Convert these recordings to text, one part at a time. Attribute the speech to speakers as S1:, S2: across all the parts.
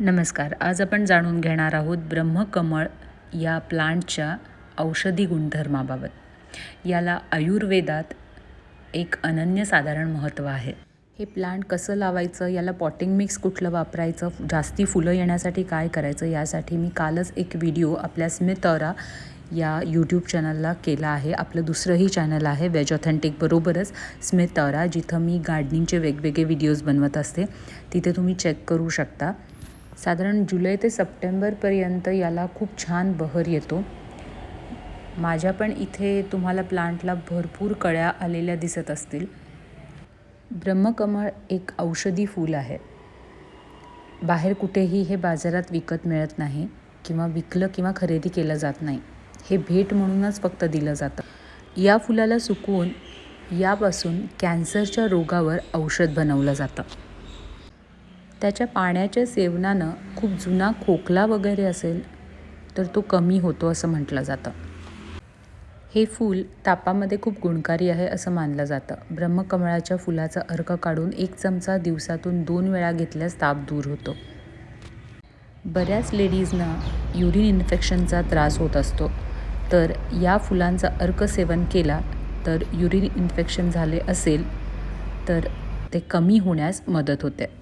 S1: नमस्कार. आज आपण जाणून घेणार आहोत ब्रह्मकमळ या प्लांटच्या औषधी गुणधर्माबाबत. याला आयुर्वेदात एक अनन्यसाधारण महत्त्व आहे. हे प्लांट कसं लावायचं याला पॉटिंग मिक्स कुठलं वापरायचं जास्ती फुलं येण्यासाठी काय करायचं यासाठी मी कालच एक व्हिडिओ आपल्या स्मितौरा या यूट्यूब चॅनलला केला आहे. आपलं दुसरंही चॅनल आहे वेज ऑथेंटिक बरोबरच. जिथं मी गार्डनिंगचे वेगवेगळे व्हिडिओज बनवत असते तिथे तुम्ही चेक करू शकता. साधारण जुलै ते सप्टेंबरपर्यंत याला खूप छान बहर येतो. माझ्या पण इथे तुम्हाला प्लांटला भरपूर कळ्या आलेल्या दिसत असतील. ब्रह्मकमळ एक औषधी फूल आहे. बाहेर कुठेही हे बाजारात विकत मिळत नाही किंवा विकलं किंवा खरेदी केलं जात नाही. हे भेट म्हणूनच फक्त दिलं जातं. या फुलाला सुकवून यापासून कॅन्सरच्या रोगावर औषध बनवलं जातं. त्याच्या पाण्याच्या सेवनानं खूप जुना खोकला वगैरे असेल तर तो कमी होतो असं म्हटलं जातं. हे फूल तापामध्ये खूप गुणकारी आहे असं मानलं जातं. ब्रह्मकमळाच्या फुलाचा अर्क काढून एक चमचा दिवसातून दोन वेळा घेतल्यास ताप दूर होतो. बऱ्याच लेडीजना युरिन इन्फेक्शनचा त्रास होत असतो. तर या फुलांचा अर्क सेवन केला तर युरिन इन्फेक्शन झाले असेल तर ते कमी होण्यास मदत होते.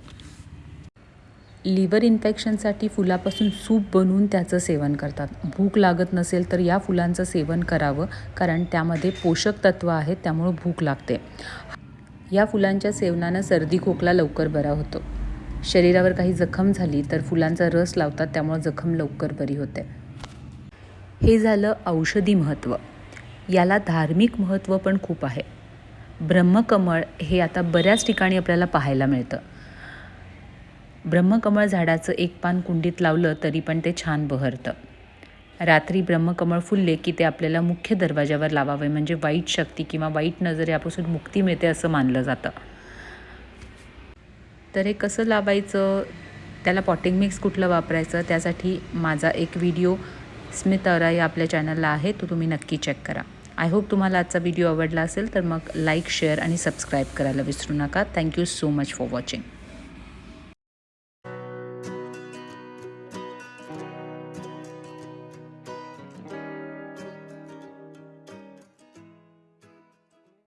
S1: लिव्हर इन्फेक्शनसाठी फुलापासून सूप बनवून त्याचं सेवन करतात. भूक लागत नसेल तर या फुलांचं सेवन करावं कारण त्यामध्ये पोषक तत्त्व आहेत त्यामुळं भूक लागते. या फुलांच्या सेवनानं सर्दी खोकला लवकर बरा होतो. शरीरावर काही जखम झाली तर फुलांचा रस लावतात त्यामुळं जखम लवकर बरी होते. हे झालं औषधी महत्त्व याला धार्मिक महत्त्व पण खूप आहे. ब्रह्मकमळ हे आता बऱ्याच ठिकाणी आपल्याला पाहायला मिळतं. ब्रह्मकमळ झाडाचं एक पान कुंडीत लावलं तरी पण ते छान बहरतं. रात्री ब्रह्मकमळ फुलले की ते आपल्याला मुख्य दरवाजावर लावावे म्हणजे वाईट शक्ती किंवा वाईट नजर यापासून मुक्ती मिळते असं मानलं जातं. तर हे कसं लावायचं? त्याला पॉटिंग मिक्स कुठलं वापरायचं? त्यासाठी माझा एक व्हिडिओ स्मित अरा या आपल्या चॅनलला आहे तो तुम्ही नक्की चेक करा. आय होप तुम्हाला आजचा व्हिडिओ आवडला असेल तर मग लाईक शेअर आणि सबस्क्राईब करायला विसरू नका. Thank you so much for watching